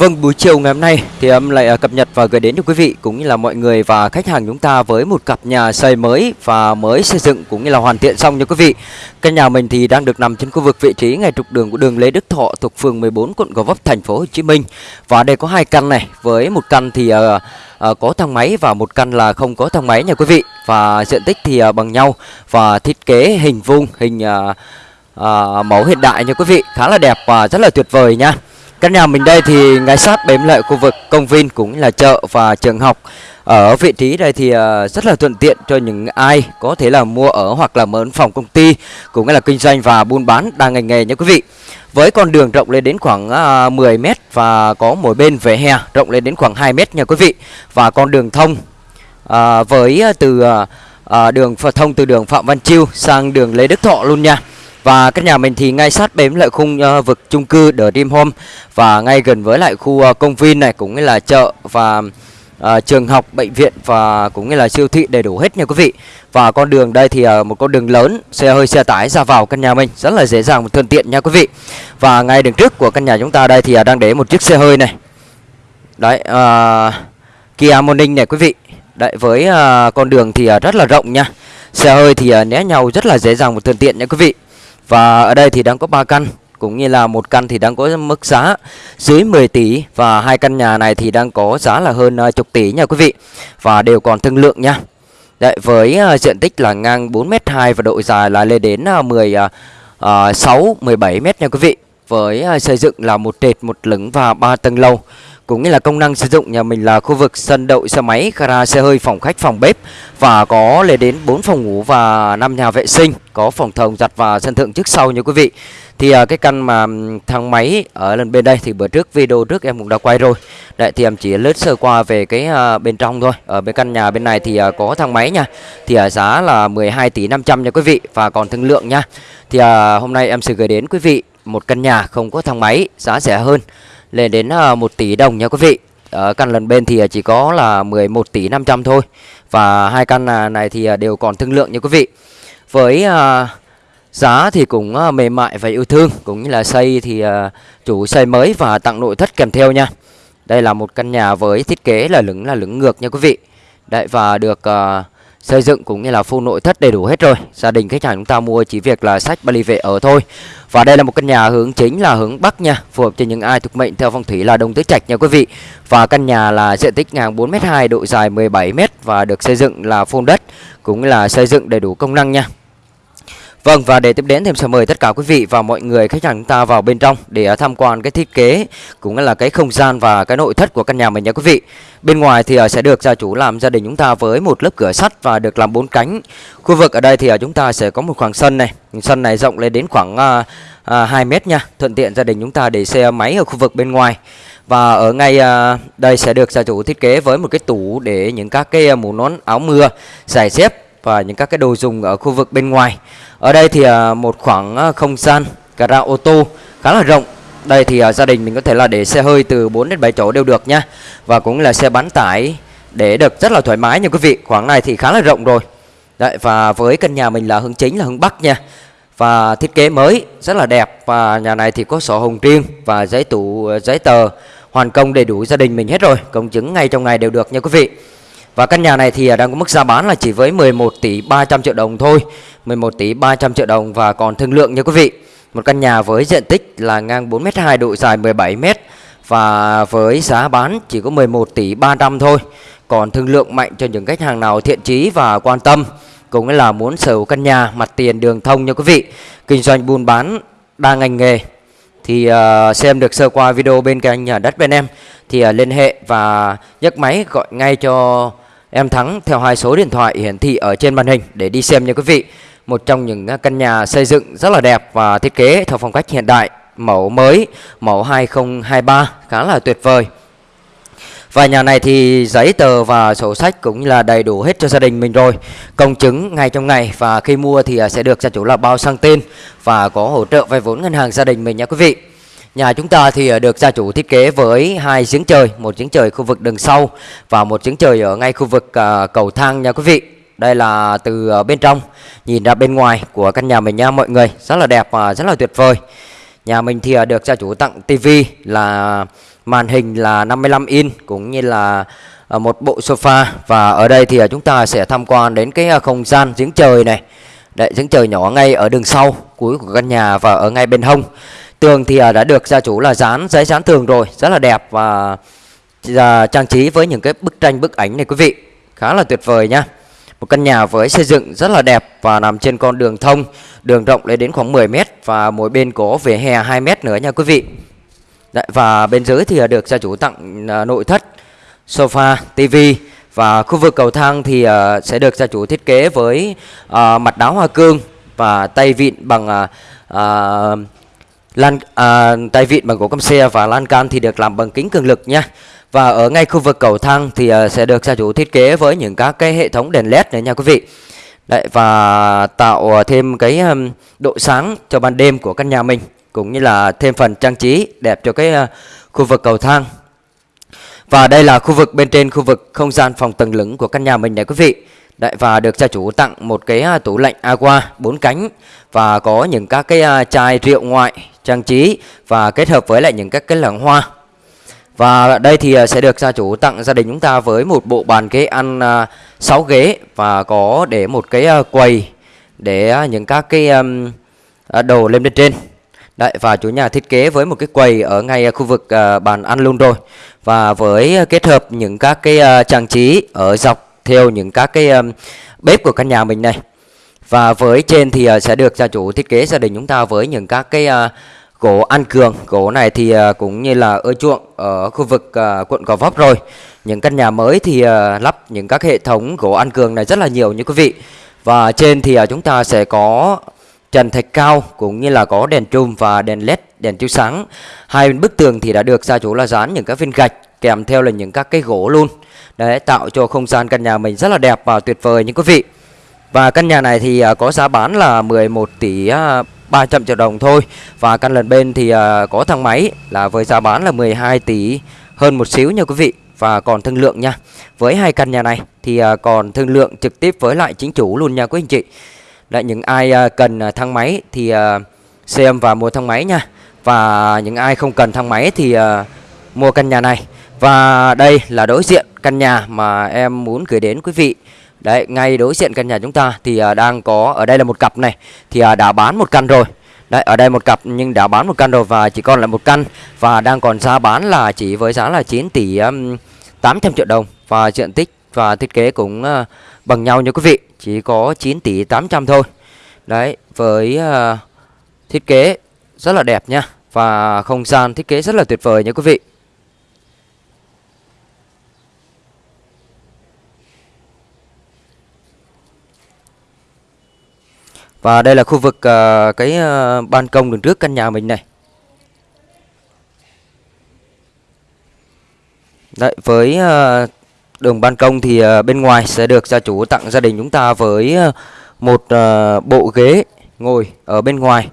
Vâng, buổi chiều ngày hôm nay thì em lại à, cập nhật và gửi đến cho quý vị cũng như là mọi người và khách hàng chúng ta với một cặp nhà xây mới và mới xây dựng cũng như là hoàn thiện xong nha quý vị. Căn nhà mình thì đang được nằm trên khu vực vị trí ngay trục đường của đường Lê Đức Thọ thuộc phường 14 quận Gò Vấp thành phố Hồ Chí Minh. Và đây có hai căn này, với một căn thì uh, uh, có thang máy và một căn là không có thang máy nha quý vị. Và diện tích thì uh, bằng nhau và thiết kế hình vuông, hình uh, uh, mẫu hiện đại nha quý vị, khá là đẹp và rất là tuyệt vời nha. Căn nhà mình đây thì ngay sát bếm lại khu vực công viên cũng là chợ và trường học. Ở vị trí đây thì à, rất là thuận tiện cho những ai có thể là mua ở hoặc là mở phòng công ty cũng là kinh doanh và buôn bán đa ngành nghề nha quý vị. Với con đường rộng lên đến khoảng à, 10m và có mỗi bên vỉa hè rộng lên đến khoảng 2 m nha quý vị. Và con đường thông à, với à, từ à, đường thông từ đường Phạm Văn Chiêu sang đường Lê Đức Thọ luôn nha. Và căn nhà mình thì ngay sát bếm lại khung uh, vực chung cư The Dream Home và ngay gần với lại khu uh, công viên này cũng như là chợ và uh, trường học, bệnh viện và cũng như là siêu thị đầy đủ hết nha quý vị. Và con đường đây thì uh, một con đường lớn, xe hơi xe tải ra vào căn nhà mình rất là dễ dàng và thuận tiện nha quý vị. Và ngay đường trước của căn nhà chúng ta đây thì uh, đang để một chiếc xe hơi này. Đấy, uh, Kia Morning này quý vị. Đấy với uh, con đường thì uh, rất là rộng nha. Xe hơi thì uh, né nhau rất là dễ dàng và thuận tiện nha quý vị. Và ở đây thì đang có 3 căn cũng như là một căn thì đang có mức giá dưới 10 tỷ và hai căn nhà này thì đang có giá là hơn à, chục tỷ nha quý vị. Và đều còn thương lượng nha. Đấy, với uh, diện tích là ngang 4m2 và độ dài là lên đến uh, 10 uh, 6 17 m nha quý vị. Với uh, xây dựng là một trệt, một lửng và ba tầng lầu cũng như là công năng sử dụng nhà mình là khu vực sân đậu xe máy, gara xe hơi, phòng khách, phòng bếp và có lên đến 4 phòng ngủ và 5 nhà vệ sinh, có phòng thồng giặt và sân thượng trước sau nha quý vị. Thì à, cái căn mà thang máy ở lần bên đây thì bữa trước video trước em cũng đã quay rồi. Đấy thì em chỉ lướt sơ qua về cái à, bên trong thôi. Ở bên căn nhà bên này thì à, có thang máy nha. Thì giá là 12 tỷ 500 nha quý vị và còn thương lượng nha. Thì hôm nay em sẽ gửi đến quý vị một căn nhà không có thang máy, giá rẻ hơn lên đến à, 1 tỷ đồng nha quý vị. Ở căn lần bên thì à, chỉ có là 11 tỷ 500 thôi. Và hai căn à, này thì đều còn thương lượng nha quý vị. Với giá thì cũng mềm mại và yêu thương cũng như là xây thì chủ xây mới và tặng nội thất kèm theo nha. Đây là một căn nhà với thiết kế là lửng là lửng ngược nha quý vị. Đấy và được uh, xây dựng cũng như là full nội thất đầy đủ hết rồi. Gia đình khách hàng chúng ta mua chỉ việc là sách Bali về ở thôi. Và đây là một căn nhà hướng chính là hướng Bắc nha, phù hợp cho những ai thuộc mệnh theo phong thủy là Đông Tứ Trạch nha quý vị. Và căn nhà là diện tích ngang 4m2, độ dài 17m và được xây dựng là full đất cũng là xây dựng đầy đủ công năng nha. Vâng và để tiếp đến thì em sẽ mời tất cả quý vị và mọi người khách hàng chúng ta vào bên trong để à, tham quan cái thiết kế cũng là cái không gian và cái nội thất của căn nhà mình nha quý vị. Bên ngoài thì à, sẽ được gia chủ làm gia đình chúng ta với một lớp cửa sắt và được làm bốn cánh. Khu vực ở đây thì à, chúng ta sẽ có một khoảng sân này, sân này rộng lên đến khoảng uh, 2 mét nha, thuận tiện gia đình chúng ta để xe máy ở khu vực bên ngoài. Và ở ngay đây sẽ được gia chủ thiết kế với một cái tủ để những các cái mũ nón áo mưa, giày dép và những các cái đồ dùng ở khu vực bên ngoài. Ở đây thì à, một khoảng à, không gian gara ô tô khá là rộng. Đây thì à, gia đình mình có thể là để xe hơi từ 4 đến 7 chỗ đều được nha. Và cũng là xe bán tải để được rất là thoải mái nha quý vị. Khoảng này thì khá là rộng rồi. Đấy, và với căn nhà mình là hướng chính, là hướng Bắc nha. Và thiết kế mới rất là đẹp và nhà này thì có sổ hồng riêng và giấy tủ giấy tờ hoàn công đầy đủ gia đình mình hết rồi. Công chứng ngay trong ngày đều được nha quý vị. Và căn nhà này thì à, đang có mức giá bán là chỉ với 11 tỷ 300 triệu đồng thôi. 11 tỷ 300 triệu đồng và còn thương lượng nha quý vị. Một căn nhà với diện tích là ngang 4m2 độ dài 17m Và với giá bán chỉ có 11 tỷ 300 thôi. Còn thương lượng mạnh cho những khách hàng nào thiện chí và quan tâm Cũng là muốn sở hữu căn nhà mặt tiền đường thông nha quý vị. Kinh doanh buôn bán đa ngành nghề. Thì uh, xem được sơ qua video bên kênh nhà đất bên em thì uh, liên hệ và nhấc máy gọi ngay cho Em Thắng theo hai số điện thoại hiển thị ở trên màn hình để đi xem nha quý vị. Một trong những à, căn nhà xây dựng rất là đẹp và thiết kế theo phong cách hiện đại, mẫu mới, mẫu 2023 khá là tuyệt vời. Và nhà này thì giấy tờ và sổ sách cũng là đầy đủ hết cho gia đình mình rồi Công chứng ngay trong ngày và khi mua thì à, sẽ được gia chủ là bao sang tên Và có hỗ trợ vay vốn ngân hàng gia đình mình nha quý vị Nhà chúng ta thì ờ, được gia chủ thiết kế với hai giếng trời, một giếng trời khu vực đường sau và một giếng trời ở ngay khu vực ờ, cầu thang nha quý vị. Đây là từ ờ, bên trong nhìn ra bên ngoài của căn nhà mình nha mọi người, rất là đẹp và rất là tuyệt vời. Nhà mình thì được gia chủ tặng tivi là màn hình là 55 inch cũng như là một bộ sofa và ở đây thì chúng ta sẽ tham quan đến cái không gian giếng trời này. Đấy, giếng trời nhỏ ngay ở đường sau cuối của căn nhà và ở ngay bên hông. Tường thì à, đã được gia chủ là dán giấy dán tường rồi, rất là đẹp và à, trang trí với những cái bức tranh bức ảnh này quý vị. Khá là tuyệt vời nha. Một căn nhà với xây dựng rất là đẹp và nằm trên con đường thông, đường rộng lên đến khoảng 10 m và mỗi bên có vỉa hè 2 m nữa nha quý vị. Đấy, và bên dưới thì à, được gia chủ tặng nội thất, sofa, tivi và khu vực cầu thang thì uh, sẽ được gia chủ thiết kế với uh, mặt đá hoa cương và tay vịn bằng uh, uh, lan à, tay vịn bằng gỗ căm xe và lan can thì được làm bằng kính cường lực nha. Và ở ngay khu vực cầu thang thì à, sẽ được gia chủ thiết kế với những các cái hệ thống đèn led này nha quý vị. Đấy và tạo thêm cái um, độ sáng cho ban đêm của căn nhà mình cũng như là thêm phần trang trí đẹp cho cái uh, khu vực cầu thang. Và đây là khu vực bên trên khu vực không gian phòng tầng lửng của căn nhà mình này quý vị. Đấy và được gia chủ tặng một cái à, tủ lạnh aqua bốn cánh và có những các cái à, chai rượu ngoại trang trí và kết hợp với lại những các cái lẵng hoa. Và đây thì à, sẽ được gia chủ tặng gia đình chúng ta với một bộ bàn ghế ăn à, 6 ghế và có để một cái à, quầy để những các cái đồ lên bên trên. Đấy, và chủ nhà thiết kế với một cái quầy ở ngay khu vực bàn ăn luôn rồi. Và với kết hợp những các cái trang trí ở dọc theo những các cái bếp của căn nhà mình này. Và với trên thì ờ, sẽ được gia chủ thiết kế gia đình chúng ta với những các cái ờ, gỗ ăn cường. Gỗ này thì ờ, cũng như là ưa chuộng ở khu vực quận Gò Vấp rồi. Những căn nhà mới thì lắp những các hệ thống gỗ ăn cường này rất là nhiều như quý vị. Và trên thì chúng ta sẽ có trần thạch cao cũng như là có đèn trùm và đèn led đèn chiếu sáng hai bên bức tường thì đã được gia chủ là dán những các viên gạch kèm theo là những các cái gỗ luôn đấy, tạo cho không gian căn nhà mình rất là đẹp và tuyệt vời như quý vị và căn nhà này thì à, có giá bán là 11 tỷ à, 300 triệu đồng thôi. Và căn lần bên thì à, có thang máy là với giá bán là 12 tỷ hơn một xíu nha quý vị. Và còn thương lượng nha. Với hai căn nhà này thì còn thương lượng trực tiếp với lại chính chủ luôn nha quý anh chị. Đấy, những ai cần thang máy thì xem và mua thang máy nha. Và những ai không cần thang máy thì mua căn nhà này. Và đây là đối diện căn nhà mà em muốn gửi đến quý vị. Đấy, ngay đối diện căn nhà chúng ta thì à, đang có, ở đây là một cặp này Thì à, đã bán một căn rồi. Đấy, ở đây một cặp nhưng đã bán một căn rồi và chỉ còn lại một căn Và đang còn giá bán là chỉ với giá là 9 tỷ um, 800 triệu đồng Và diện tích và thiết kế cũng uh, bằng nhau như quý vị chỉ có 9 tỷ 800 thôi. Đấy với uh, thiết kế rất là đẹp nha và không gian thiết kế rất là tuyệt vời nha quý vị. Và đây là khu vực uh, cái uh, ban công đường trước căn nhà mình này. Đấy, với uh, Đường ban công thì uh, bên ngoài sẽ được gia chủ tặng gia đình chúng ta với uh, một uh, bộ ghế ngồi ở bên ngoài.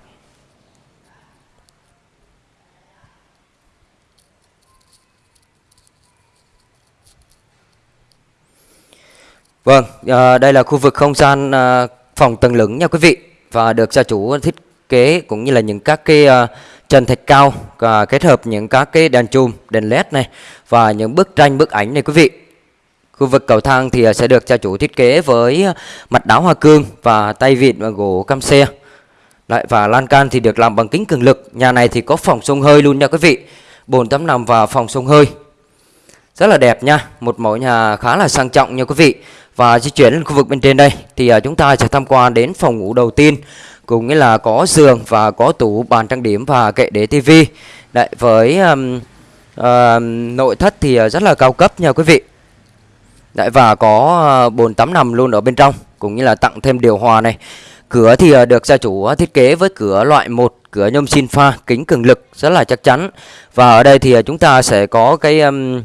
Vâng, uh, đây là khu vực không gian uh, phòng tầng lửng nha quý vị và được gia chủ thiết kế cũng như là những các cái ờ, uh, trần thạch cao và kết hợp những các cái đèn chùm, đèn led này và những bức tranh bức ảnh này quý vị. Khu vực cầu thang thì ờ, sẽ được gia chủ thiết kế với mặt đá hoa cương và tay vịn và gỗ cam xe. Đấy, và lan can thì được làm bằng kính cường lực. Nhà này thì có phòng sông hơi luôn nha quý vị. Bồn tắm nằm và phòng sông hơi. Rất là đẹp nha. Một mẫu nhà khá là sang trọng nha quý vị. Và di chuyển lên khu vực bên trên đây thì uh, chúng ta sẽ tham quan đến phòng ngủ đầu tiên. Cũng nghĩa là có giường và có tủ bàn trang điểm và kệ để tivi. Đấy, với um, uh, nội thất thì à, rất là cao cấp nha quý vị. Đấy và có à, bồn tắm nằm luôn ở bên trong cũng như là tặng thêm điều hòa này. Cửa thì được gia chủ thiết kế với cửa loại 1, cửa nhôm xin pha, kính cường lực rất là chắc chắn. Và ở đây thì chúng ta sẽ có cái um,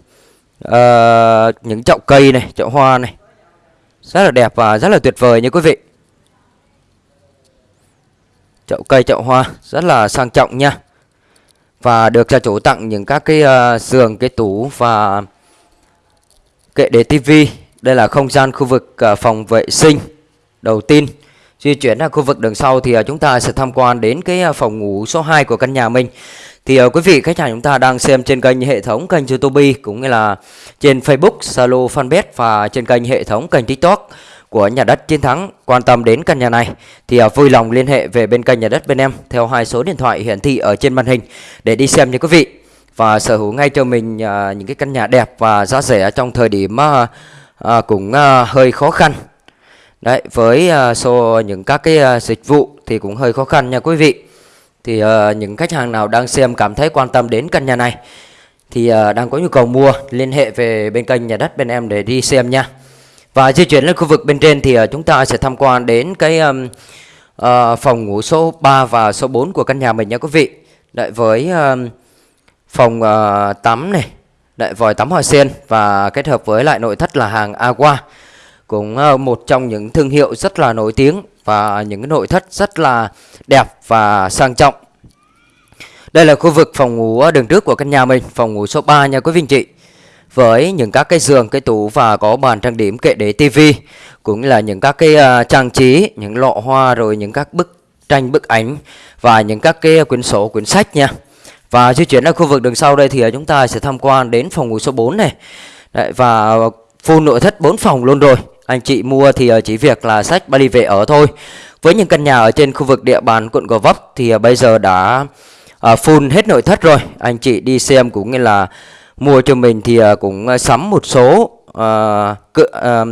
uh, những chậu cây này, chậu hoa này. Rất là đẹp và rất là tuyệt vời nha quý vị. Chậu cây, chậu hoa rất là sang trọng nha. Và được gia chủ tặng những các cái uh, giường, cái tủ và Kệ để tivi, đây là không gian khu vực uh, phòng vệ sinh đầu tiên Di chuyển ra khu vực đường sau thì à, chúng ta sẽ tham quan đến cái à, phòng ngủ số 2 của căn nhà mình. Thì uh, quý vị khách hàng chúng ta đang xem trên kênh hệ thống kênh YouTube cũng như là trên Facebook, Zalo, Fanpage và trên kênh hệ thống kênh TikTok của nhà đất chiến thắng. Quan tâm đến căn nhà này thì uh, vui lòng liên hệ về bên kênh nhà đất bên em theo hai số điện thoại hiển thị ở trên màn hình để đi xem nha quý vị. Và sở hữu ngay cho mình uh, những cái căn nhà đẹp và giá rẻ trong thời điểm uh, uh, cũng uh, hơi khó khăn đấy với uh, số những các cái uh, dịch vụ thì cũng hơi khó khăn nha quý vị. Thì uh, những khách hàng nào đang xem cảm thấy quan tâm đến căn nhà này thì uh, đang có nhu cầu mua liên hệ về bên kênh nhà đất bên em để đi xem nha. Và di chuyển lên khu vực bên trên thì uh, chúng ta sẽ tham quan đến cái um, uh, phòng ngủ số 3 và số 4 của căn nhà mình nha quý vị. Đấy, với um, phòng uh, tắm này Đấy, vòi tắm hoa sen và kết hợp với lại nội thất là hàng Aqua cũng ờ, một trong những thương hiệu rất là nổi tiếng và những cái nội thất rất là đẹp và sang trọng đây là khu vực phòng ngủ ờ, đường trước của căn nhà mình phòng ngủ số 3 nha quý vị anh chị với những các cái giường, cái tủ và có bàn trang điểm kệ để tivi cũng là những các cái uh, trang trí, những lọ hoa rồi những các bức tranh bức ảnh và những các cái quyển sổ, quyển sách nha. Và di chuyển ở khu vực đường sau đây thì chúng ta sẽ tham quan đến phòng ngủ số 4 này. Đấy, và full nội thất 4 phòng luôn rồi. Anh chị mua thì ờ, chỉ việc là sách ba đi về ở thôi. Với những căn nhà ở trên khu vực địa bàn quận Gò Vấp thì ờ, bây giờ đã ờ, full hết nội thất rồi. Anh chị đi xem cũng như là mua cho mình thì cũng sắm một số uh, uh,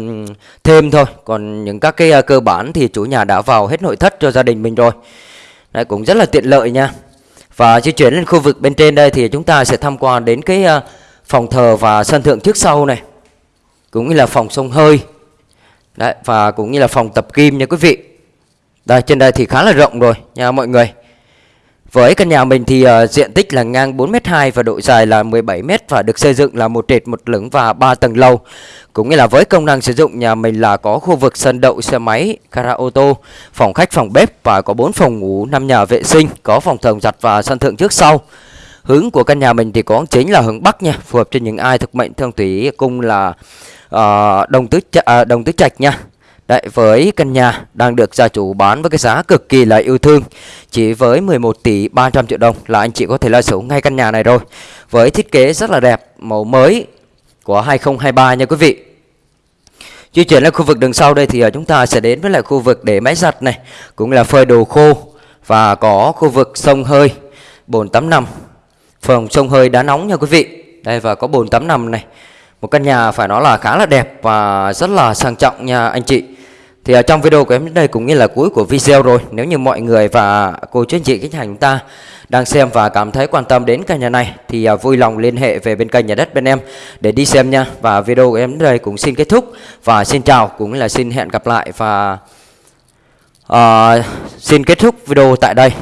thêm thôi. Còn những các cái uh, cơ bản thì chủ nhà đã vào hết nội thất cho gia đình mình rồi. Đấy, cũng rất là tiện lợi nha. Và di chuyển lên khu vực bên trên đây thì chúng ta sẽ tham quan đến cái uh, phòng thờ và sân thượng trước sau này. Cũng như là phòng sông hơi. Đấy, và cũng như là phòng tập kim nha quý vị đây trên đây thì khá là rộng rồi nha mọi người với căn nhà mình thì uh, diện tích là ngang 4m2 và độ dài là 17m và được xây dựng là một trệt một lửng và 3 tầng lầu. Cũng như là với công năng sử dụng nhà mình là có khu vực sân đậu xe máy, gara ô tô, phòng khách, phòng bếp và có 4 phòng ngủ, 5 nhà vệ sinh, có phòng thờ giặt và sân thượng trước sau. Hướng của căn nhà mình thì có chính là hướng Bắc nha, phù hợp cho những ai thực mệnh thương thủy cung là uh, đồng tứ uh, đồng tứ trạch nha. Đấy, với căn nhà đang được gia chủ bán với cái giá cực kỳ là yêu thương Chỉ với 11 tỷ 300 triệu đồng là anh chị có thể là sở hữu ngay căn nhà này rồi. Với thiết kế rất là đẹp, màu mới của 2023 nha quý vị. Di chuyển lên khu vực đường sau đây thì ờ, chúng ta sẽ đến với lại khu vực để máy giặt này Cũng là phơi đồ khô Và có khu vực sông hơi Bồn tắm nằm. Phòng sông hơi đá nóng nha quý vị. Đây và có bồn tắm nằm này. Một căn nhà phải nói là khá là đẹp và rất là sang trọng nha anh chị. Thì ở trong video của em đến đây cũng như là cuối của video rồi Nếu như mọi người và cô chú anh chị khách hàng chúng ta đang xem và cảm thấy quan tâm đến căn nhà này Thì à, vui lòng liên hệ về bên kênh nhà đất bên em để đi xem nha. Và video của em đến đây cũng xin kết thúc Và xin chào cũng là xin hẹn gặp lại và uh, xin kết thúc video tại đây.